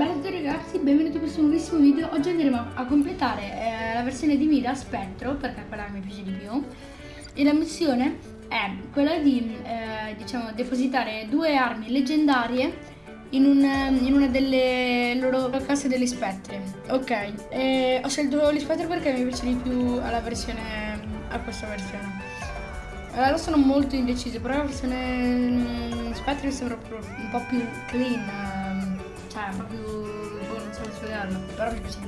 Tutti ragazzi, benvenuti in questo nuovissimo video. Oggi andremo a completare eh, la versione di Mida Spettro, perché quella mi piace di più. E la missione è quella di, eh, diciamo, depositare due armi leggendarie in, un, in, una delle loro casse degli spettri. Ok, e ho scelto gli spettri perché mi piace di più alla versione, a questa versione. Allora sono molto indeciso, però la versione mm, spettri sembra un po' più clean cioè più boh, non so spiegarlo però mi piace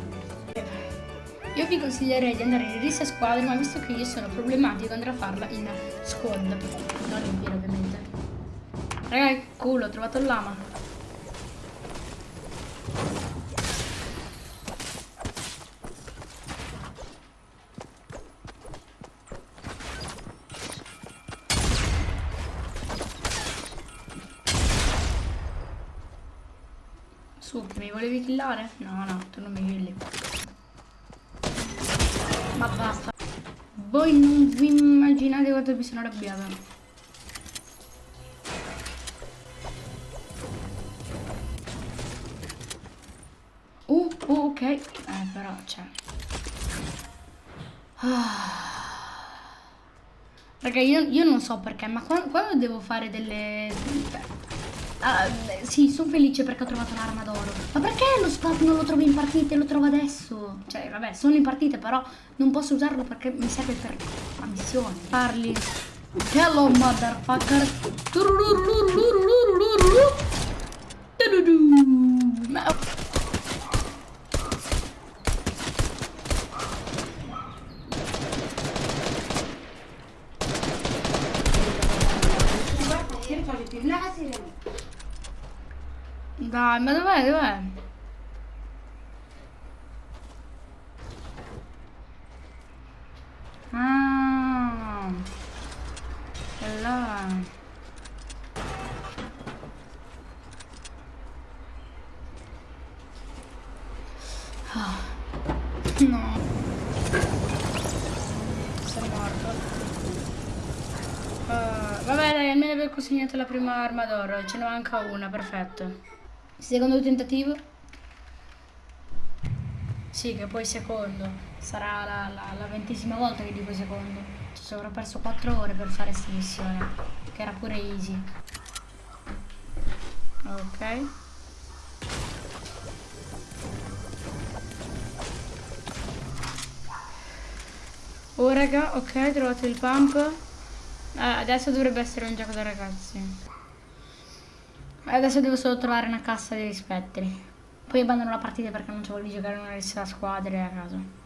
io vi consiglierei di andare in rissa squadra ma visto che io sono problematico andrò a farla in squad. Non in pieno ovviamente. Raga culo ho trovato il lama Su, mi volevi killare? No, no, tu non mi killi. Ma basta. Voi non vi immaginate quanto mi sono arrabbiata. Uh, uh, ok. Eh, però c'è. Ah. Raga, io, io, non so perché, ma quando, quando devo fare delle... Ah, sì, sono felice perché ho trovato un'arma d'oro. Ma perché lo spot non lo trovo in partita e lo trovo adesso? Cioè, vabbè, sono in partita, però non posso usarlo perché mi serve per la missione. Parli. Hello, motherfucker. Ma... Dai, ma dov'è? Dov'è? Ah. Là. Ah. No. Sono morto. Uh, vabbè dai, almeno aver consegnato la prima arma d'oro, ce ne manca una, perfetto. Secondo tentativo? Sì, che poi secondo. Sarà la, la, la ventesima volta che dico secondo. Ci avrò perso 4 ore per fare questa missione. Che era pure easy. Ok. Oh raga, ok, trovato il pump. Eh, adesso dovrebbe essere un gioco da ragazzi. Adesso devo solo trovare una cassa degli spettri. Poi abbandono la partita perché non ci voglio giocare una lista squadre a caso.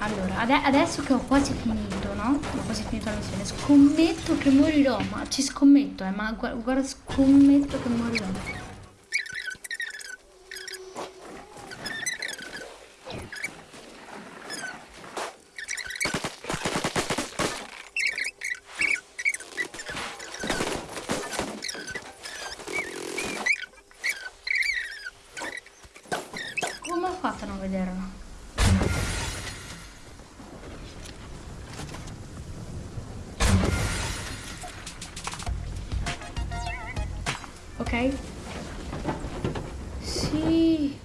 Allora, ade adesso che ho quasi finito, no? Ho quasi finito la missione. Scommetto che morirò, ma ci scommetto, eh, ma guarda, guarda scommetto che morirò. Fatto a non vederlo? Ok? Sì.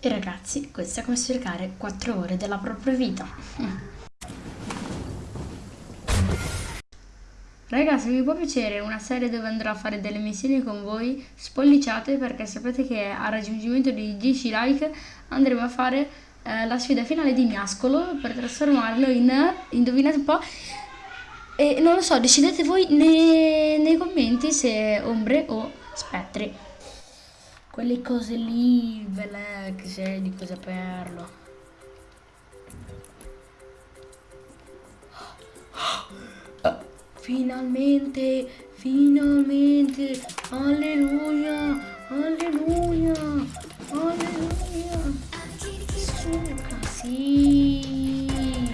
E ragazzi, questo è come cercare 4 ore della propria vita. Raga, se vi può piacere una serie dove andrò a fare delle missioni con voi, spolliciate perché sapete che a raggiungimento di 10 like andremo a fare eh, la sfida finale di Miascolo per trasformarlo in, indovinate un po', e non lo so, decidete voi nei, nei commenti se ombre o spettri. Quelle cose lì, belle, che sei di cosa saperlo. Finalmente, finalmente, alleluia, alleluia, alleluia. Suca, sì.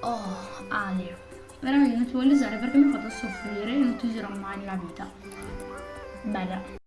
Oh, Ale. Veramente non ti voglio usare perché mi ha fatto soffrire e non ti userò mai nella vita. Bella.